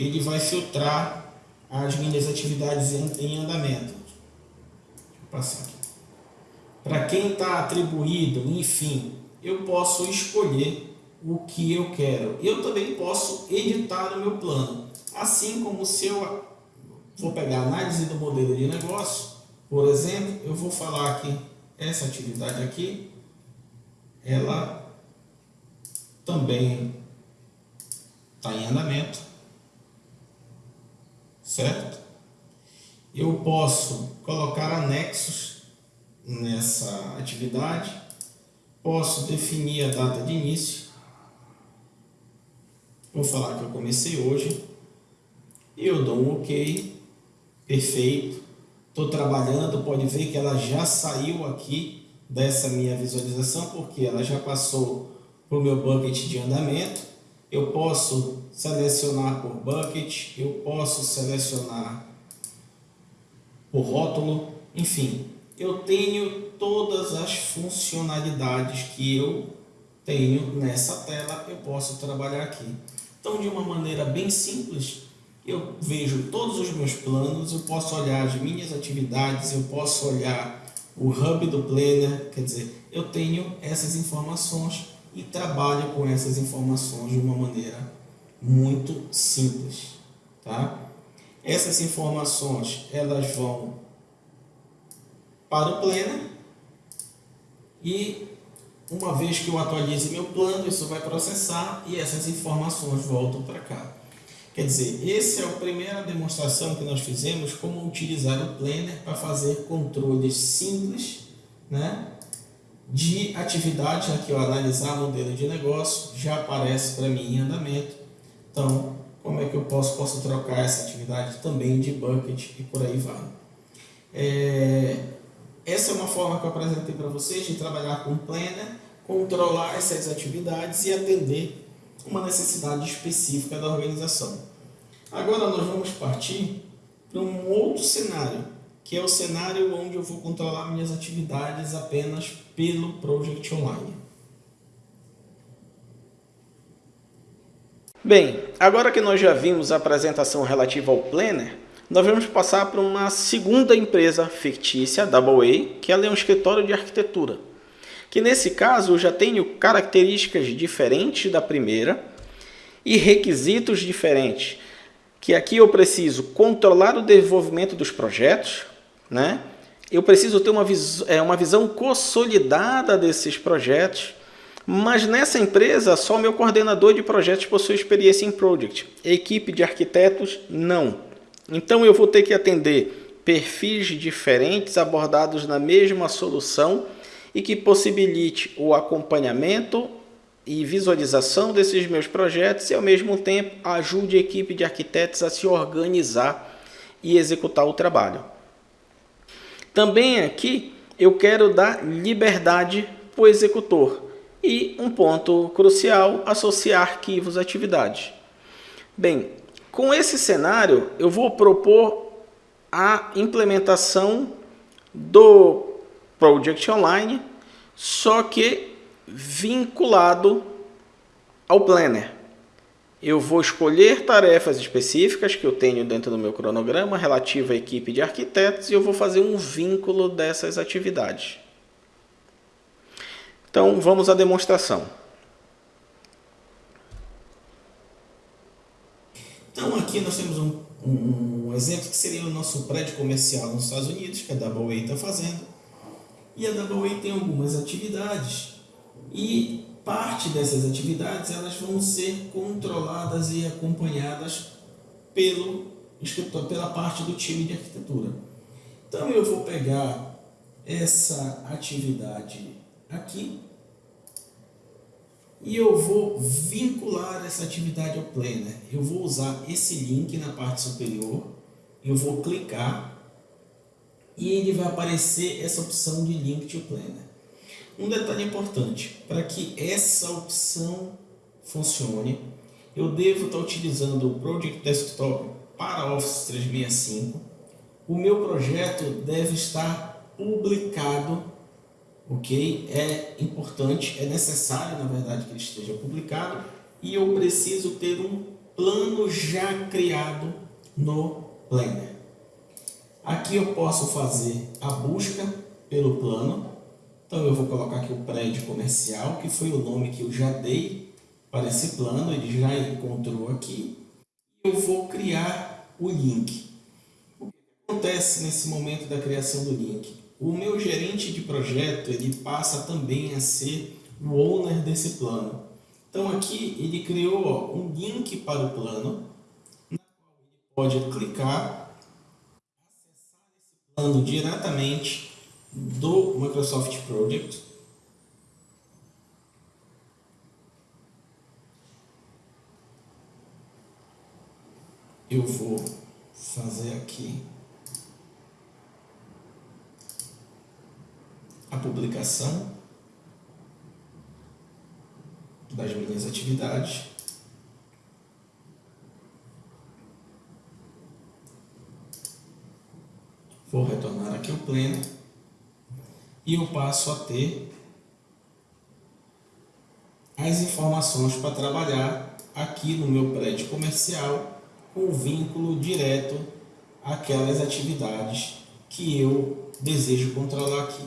ele vai filtrar as minhas atividades em, andamento. Para quem está atribuído, enfim, eu posso escolher o que eu quero. Eu também posso editar o meu plano. Assim como se eu vou pegar a análise do modelo de negócio, por exemplo, eu vou falar que essa atividade aqui, ela também está em andamento, certo? Eu posso colocar anexos nessa atividade, posso definir a data de início, vou falar que eu comecei hoje, eu dou um ok, perfeito, estou trabalhando, pode ver que ela já saiu aqui dessa minha visualização, porque ela já passou para o meu bucket de andamento, eu posso selecionar por bucket, eu posso selecionar por rótulo, enfim, eu tenho todas as funcionalidades que eu tenho nessa tela, eu posso trabalhar aqui. Então, de uma maneira bem simples, eu vejo todos os meus planos, eu posso olhar as minhas atividades, eu posso olhar o hub do planner, quer dizer, eu tenho essas informações e trabalho com essas informações de uma maneira muito simples, tá? Essas informações, elas vão para o planner e uma vez que eu atualize meu plano, isso vai processar e essas informações voltam para cá. Quer dizer, essa é a primeira demonstração que nós fizemos como utilizar o Planner para fazer controles simples né, de atividade. Aqui, ó, analisar modelo de negócio, já aparece para mim em andamento. Então, como é que eu posso, posso trocar essa atividade também de bucket e por aí vai. É, essa é uma forma que eu apresentei para vocês de trabalhar com Planner, controlar essas atividades e atender uma necessidade específica da organização. Agora nós vamos partir para um outro cenário, que é o cenário onde eu vou controlar minhas atividades apenas pelo Project Online. Bem, agora que nós já vimos a apresentação relativa ao Planner, nós vamos passar para uma segunda empresa fictícia, Double A, que ela é um escritório de arquitetura. Que nesse caso eu já tenho características diferentes da primeira e requisitos diferentes que aqui eu preciso controlar o desenvolvimento dos projetos, né? Eu preciso ter uma, vis é, uma visão consolidada desses projetos, mas nessa empresa só meu coordenador de projetos possui experiência em Project, equipe de arquitetos não. Então eu vou ter que atender perfis diferentes abordados na mesma solução e que possibilite o acompanhamento e visualização desses meus projetos e ao mesmo tempo ajude a equipe de arquitetos a se organizar e executar o trabalho. Também aqui eu quero dar liberdade para o executor e um ponto crucial, associar arquivos à atividade. Bem, com esse cenário eu vou propor a implementação do Project Online, só que vinculado ao planner. Eu vou escolher tarefas específicas que eu tenho dentro do meu cronograma relativa à equipe de arquitetos e eu vou fazer um vínculo dessas atividades. Então, vamos à demonstração. Então, aqui nós temos um, um, um exemplo que seria o nosso prédio comercial nos Estados Unidos, que a Double está fazendo. E a Double tem algumas atividades e parte dessas atividades elas vão ser controladas e acompanhadas pelo escritor, pela parte do time de arquitetura. Então eu vou pegar essa atividade aqui e eu vou vincular essa atividade ao Planner. Eu vou usar esse link na parte superior, eu vou clicar e ele vai aparecer essa opção de Link to Planner. Um detalhe importante, para que essa opção funcione, eu devo estar utilizando o Project Desktop para Office 365. O meu projeto deve estar publicado, ok? É importante, é necessário, na verdade, que ele esteja publicado e eu preciso ter um plano já criado no Planner. Aqui eu posso fazer a busca pelo plano, Então eu vou colocar aqui o prédio comercial, que foi o nome que eu já dei para esse plano, ele já encontrou aqui. Eu vou criar o link. O que acontece nesse momento da criação do link? O meu gerente de projeto, ele passa também a ser o owner desse plano. Então aqui ele criou ó, um link para o plano, na qual ele pode clicar, acessar esse plano diretamente do Microsoft Project. Eu vou fazer aqui a publicação das minhas atividades. Vou retornar aqui ao pleno e eu passo a ter as informações para trabalhar aqui no meu prédio comercial com vínculo direto àquelas atividades que eu desejo controlar aqui.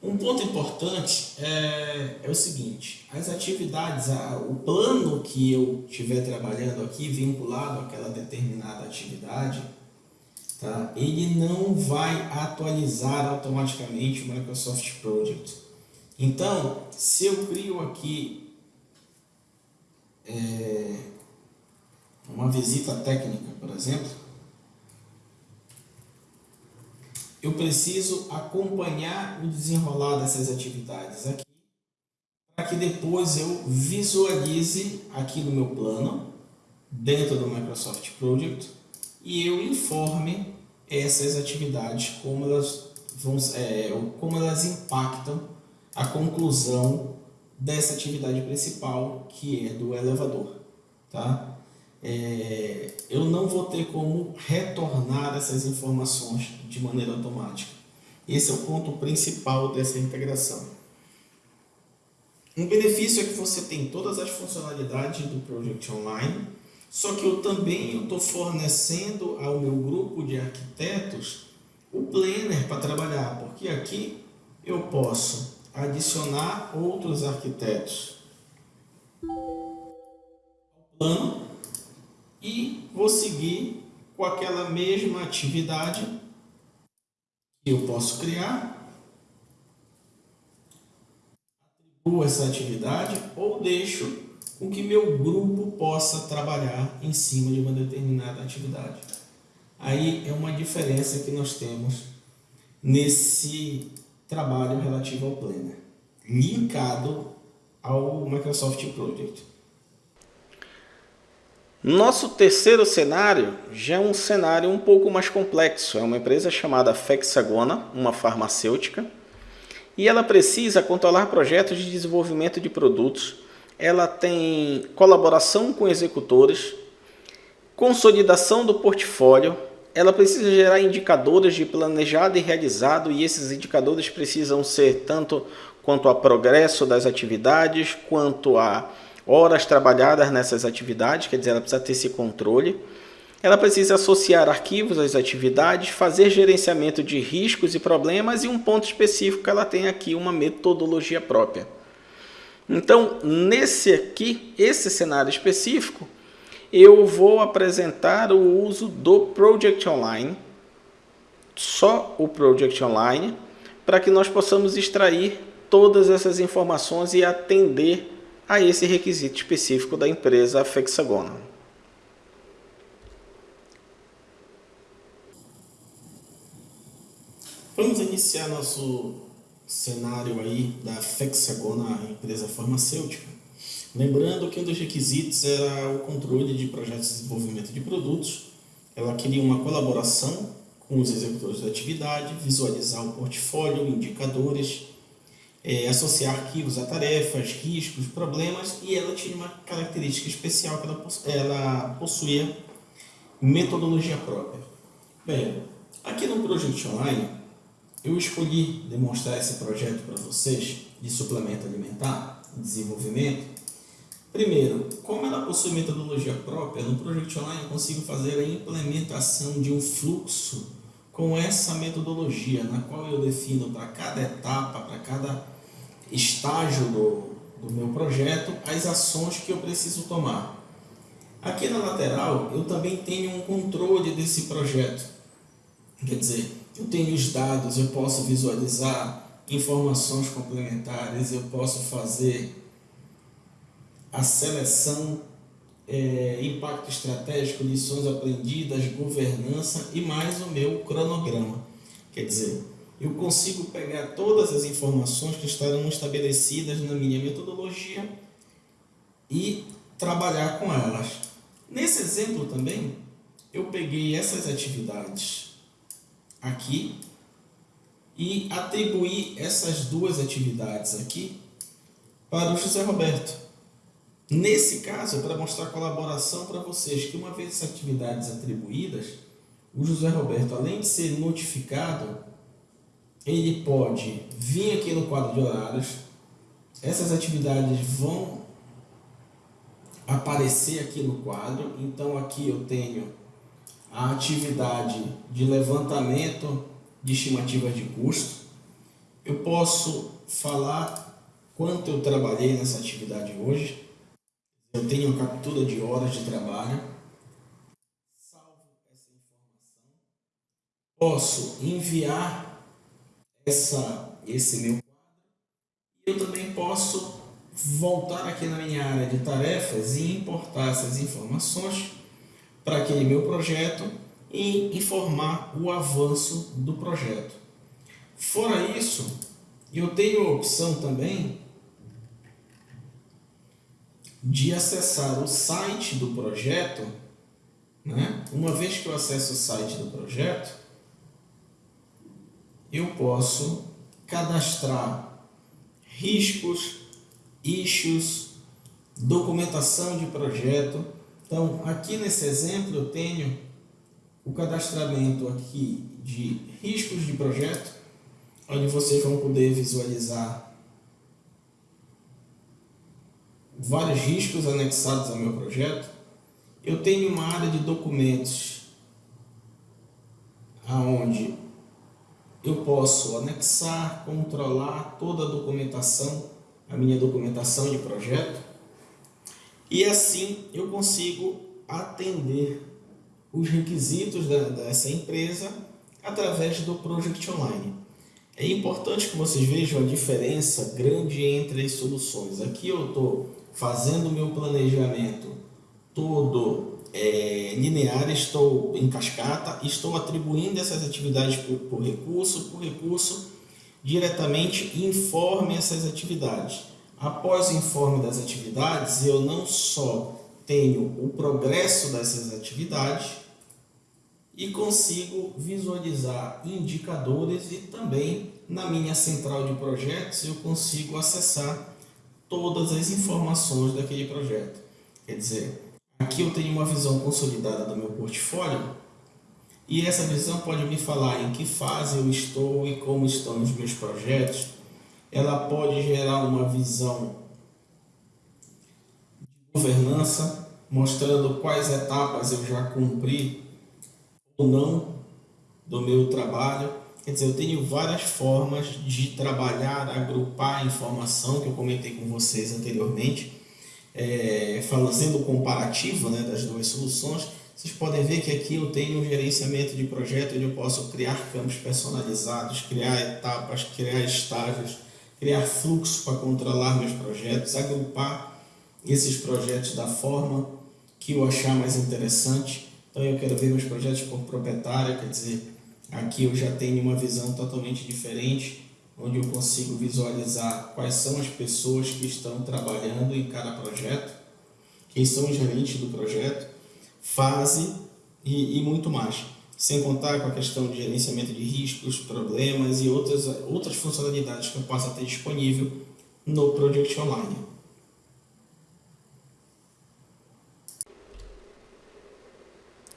Um ponto importante é, é o seguinte, as atividades, a, o plano que eu estiver trabalhando aqui vinculado àquela determinada atividade, tá? ele não vai atualizar automaticamente o Microsoft Project. Então, se eu crio aqui é, uma visita técnica, por exemplo, eu preciso acompanhar o desenrolar dessas atividades aqui, para que depois eu visualize aqui no meu plano, dentro do Microsoft Project, e eu informe essas atividades, como elas, vão, é, como elas impactam a conclusão dessa atividade principal, que é do elevador. Tá? é, eu não vou ter como retornar essas informações de maneira automática. Esse é o ponto principal dessa integração. Um benefício é que você tem todas as funcionalidades do Project Online, só que eu também estou fornecendo ao meu grupo de arquitetos o Planner para trabalhar, porque aqui eu posso adicionar outros arquitetos ao plano e vou seguir com aquela mesma atividade que eu posso criar. Atribuo essa atividade ou deixo com que meu grupo possa trabalhar em cima de uma determinada atividade. Aí é uma diferença que nós temos nesse trabalho relativo ao Planner, linkado ao Microsoft Project. Nosso terceiro cenário já é um cenário um pouco mais complexo. É uma empresa chamada Fexagona, uma farmacêutica, e ela precisa controlar projetos de desenvolvimento de produtos. Ela tem colaboração com executores, consolidação do portfólio, ela precisa gerar indicadores de planejado e realizado, e esses indicadores precisam ser tanto quanto a progresso das atividades, quanto a horas trabalhadas nessas atividades, quer dizer, ela precisa ter esse controle. Ela precisa associar arquivos às atividades, fazer gerenciamento de riscos e problemas e um ponto específico ela tem aqui uma metodologia própria. Então, nesse aqui, esse cenário específico, eu vou apresentar o uso do Project Online, só o Project Online, para que nós possamos extrair todas essas informações e atender a esse requisito específico da empresa Fexagona. Vamos iniciar nosso cenário aí da Fexagona, empresa farmacêutica. Lembrando que um dos requisitos era o controle de projetos de desenvolvimento de produtos. Ela queria uma colaboração com os executores da atividade, visualizar o portfólio, indicadores, é, associar arquivos a tarefas, riscos, problemas e ela tinha uma característica especial que ela, ela possuía metodologia própria. Bem, aqui no Project Online eu escolhi demonstrar esse projeto para vocês de suplemento alimentar, desenvolvimento. Primeiro, como ela possui metodologia própria, no Project Online eu consigo fazer a implementação de um fluxo com essa metodologia, na qual eu defino para cada etapa, para cada estágio do, do meu projeto, as ações que eu preciso tomar. Aqui na lateral, eu também tenho um controle desse projeto. Quer dizer, eu tenho os dados, eu posso visualizar informações complementares, eu posso fazer a seleção, é, impacto estratégico, lições aprendidas, governança e mais o meu cronograma. Quer dizer, eu consigo pegar todas as informações que estarão estabelecidas na minha metodologia e trabalhar com elas. Nesse exemplo também, eu peguei essas atividades aqui e atribuí essas duas atividades aqui para o José Roberto. Nesse caso, é para mostrar colaboração para vocês, que uma vez essas atividades atribuídas, o José Roberto, além de ser notificado, ele pode vir aqui no quadro de horários, essas atividades vão aparecer aqui no quadro, então aqui eu tenho a atividade de levantamento de estimativas de custo, eu posso falar quanto eu trabalhei nessa atividade hoje, eu tenho captura de horas de trabalho, salvo essa informação, posso enviar essa, esse meu quadro. Eu também posso voltar aqui na minha área de tarefas e importar essas informações para aquele meu projeto e informar o avanço do projeto. Fora isso, eu tenho a opção também de acessar o site do projeto, né? uma vez que eu acesso o site do projeto, eu posso cadastrar riscos, issues, documentação de projeto. Então, aqui nesse exemplo eu tenho o cadastramento aqui de riscos de projeto, onde vocês vão poder visualizar vários riscos anexados ao meu projeto. Eu tenho uma área de documentos aonde eu posso anexar, controlar toda a documentação, a minha documentação de projeto. E assim eu consigo atender os requisitos da, dessa empresa através do Project Online. É importante que vocês vejam a diferença grande entre as soluções. Aqui eu estou fazendo o meu planejamento todo é, linear, estou em cascata, estou atribuindo essas atividades por, por recurso, por recurso, diretamente informe essas atividades. Após o informe das atividades, eu não só tenho o progresso dessas atividades e consigo visualizar indicadores e também na minha central de projetos eu consigo acessar todas as informações daquele projeto. Quer dizer, aqui eu tenho uma visão consolidada do meu portfólio e essa visão pode me falar em que fase eu estou e como estão os meus projetos. Ela pode gerar uma visão de governança, mostrando quais etapas eu já cumpri ou não do meu trabalho. Quer dizer, eu tenho várias formas de trabalhar, agrupar a informação que eu comentei com vocês anteriormente, é, fazendo o comparativo né, das duas soluções. Vocês podem ver que aqui eu tenho um gerenciamento de projeto onde eu posso criar campos personalizados, criar etapas, criar estágios, criar fluxo para controlar meus projetos, agrupar esses projetos da forma que eu achar mais interessante. Então eu quero ver meus projetos por proprietário, quer dizer, Aqui eu já tenho uma visão totalmente diferente, onde eu consigo visualizar quais são as pessoas que estão trabalhando em cada projeto, quem são os gerentes do projeto, fase e, e muito mais. Sem contar com a questão de gerenciamento de riscos, problemas e outras, outras funcionalidades que eu possa ter disponível no Project Online.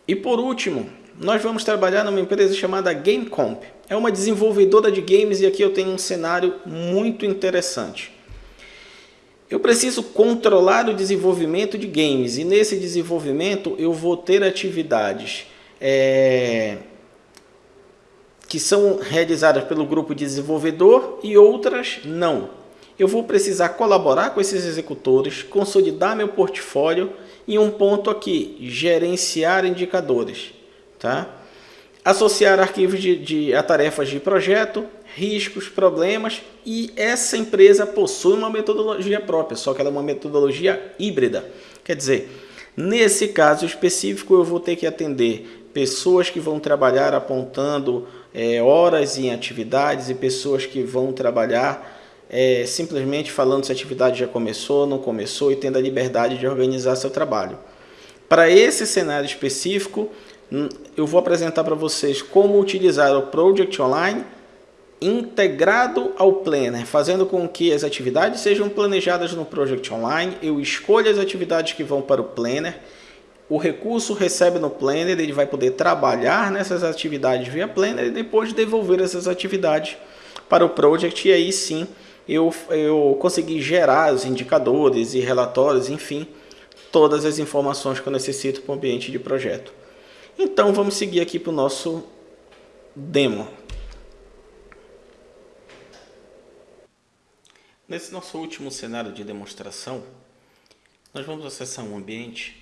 E por último, nós vamos trabalhar numa empresa chamada GameComp. É uma desenvolvedora de games e aqui eu tenho um cenário muito interessante. Eu preciso controlar o desenvolvimento de games e nesse desenvolvimento eu vou ter atividades é, que são realizadas pelo grupo de desenvolvedor e outras não. Eu vou precisar colaborar com esses executores, consolidar meu portfólio e um ponto aqui, gerenciar indicadores. Tá? Associar arquivos de, de, a tarefas de projeto, riscos, problemas e essa empresa possui uma metodologia própria, só que ela é uma metodologia híbrida. Quer dizer, nesse caso específico eu vou ter que atender pessoas que vão trabalhar apontando é, horas em atividades e pessoas que vão trabalhar é, simplesmente falando se a atividade já começou, não começou e tendo a liberdade de organizar seu trabalho. Para esse cenário específico, hum, eu vou apresentar para vocês como utilizar o Project Online integrado ao Planner, fazendo com que as atividades sejam planejadas no Project Online, eu escolho as atividades que vão para o Planner, o recurso recebe no Planner, ele vai poder trabalhar nessas atividades via Planner e depois devolver essas atividades para o Project e aí sim eu, eu consegui gerar os indicadores e relatórios, enfim, todas as informações que eu necessito para o ambiente de projeto. Então vamos seguir aqui para o nosso demo. Nesse nosso último cenário de demonstração, nós vamos acessar um ambiente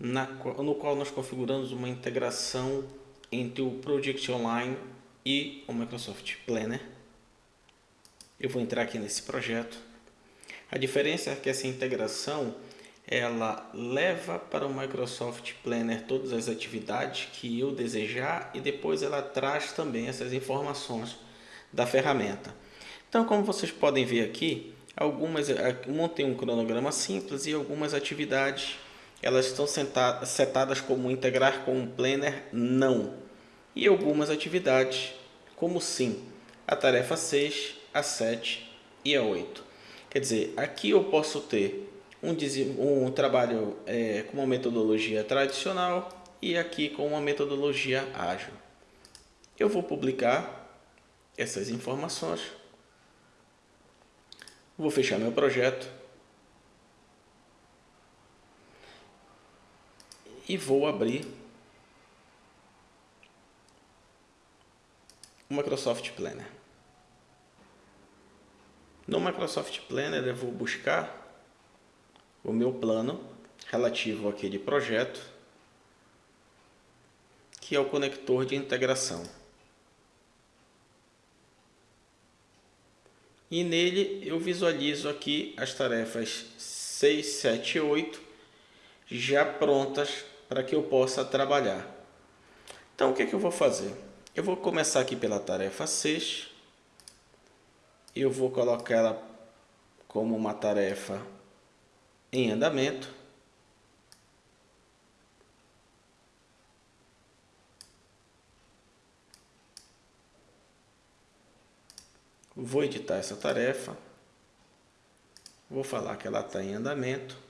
na, no qual nós configuramos uma integração entre o Project Online e o Microsoft Planner. Eu vou entrar aqui nesse projeto. A diferença é que essa integração ela leva para o Microsoft Planner todas as atividades que eu desejar e depois ela traz também essas informações da ferramenta. Então, como vocês podem ver aqui, algumas montei um cronograma simples e algumas atividades elas estão setadas como integrar com o Planner não e algumas atividades como sim, a tarefa 6, a 7 e a 8. Quer dizer, aqui eu posso ter um, um trabalho é, com uma metodologia tradicional e aqui com uma metodologia ágil. Eu vou publicar essas informações Vou fechar meu projeto. E vou abrir o Microsoft Planner. No Microsoft Planner eu vou buscar o meu plano relativo àquele projeto, que é o conector de integração. e nele eu visualizo aqui as tarefas 6, 7 e 8 já prontas para que eu possa trabalhar. Então o que, é que eu vou fazer? Eu vou começar aqui pela tarefa 6, eu vou colocar ela como uma tarefa em andamento. Vou editar essa tarefa. Vou falar que ela está em andamento.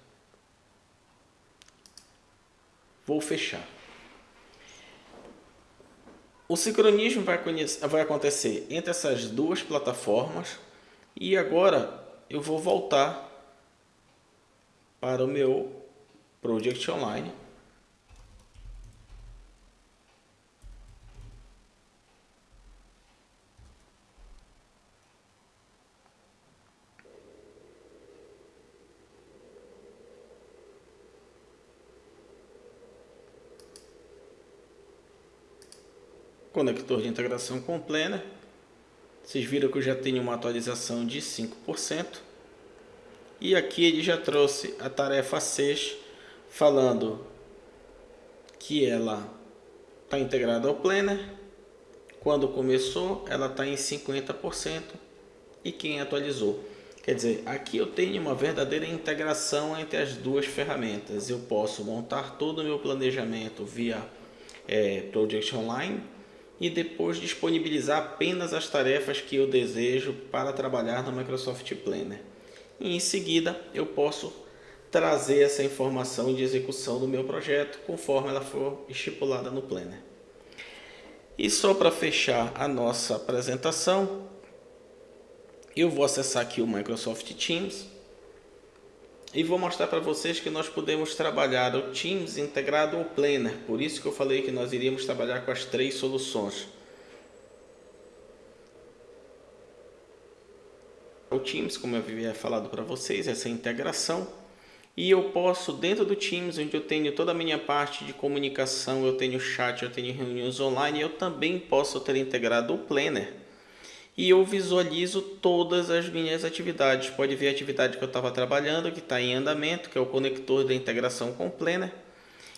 Vou fechar. O sincronismo vai, vai acontecer entre essas duas plataformas. E agora eu vou voltar para o meu Project Online. Conector de integração com Planner. Vocês viram que eu já tenho uma atualização de 5%. E aqui ele já trouxe a tarefa 6, falando que ela está integrada ao Planner. Quando começou, ela está em 50% e quem atualizou. Quer dizer, aqui eu tenho uma verdadeira integração entre as duas ferramentas. Eu posso montar todo o meu planejamento via é, Project Online e depois disponibilizar apenas as tarefas que eu desejo para trabalhar no Microsoft Planner. E em seguida eu posso trazer essa informação de execução do meu projeto conforme ela for estipulada no Planner. E só para fechar a nossa apresentação, eu vou acessar aqui o Microsoft Teams e vou mostrar para vocês que nós podemos trabalhar o Teams integrado ao Planner, por isso que eu falei que nós iríamos trabalhar com as três soluções. O Teams, como eu havia falado para vocês, essa integração, e eu posso, dentro do Teams, onde eu tenho toda a minha parte de comunicação, eu tenho chat, eu tenho reuniões online, eu também posso ter integrado o Planner. E eu visualizo todas as minhas atividades. Pode ver a atividade que eu estava trabalhando, que está em andamento, que é o conector da integração com o Planner.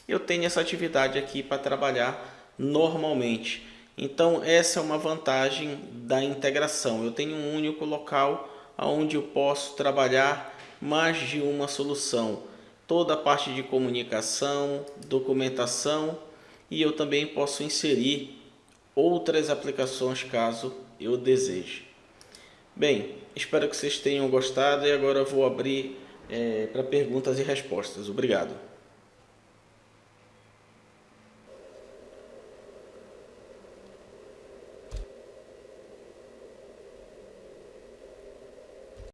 Eu tenho essa atividade aqui para trabalhar normalmente. Então, essa é uma vantagem da integração. Eu tenho um único local onde eu posso trabalhar mais de uma solução. Toda a parte de comunicação, documentação e eu também posso inserir outras aplicações caso eu deseje. Bem, espero que vocês tenham gostado e agora vou abrir é, para perguntas e respostas. Obrigado.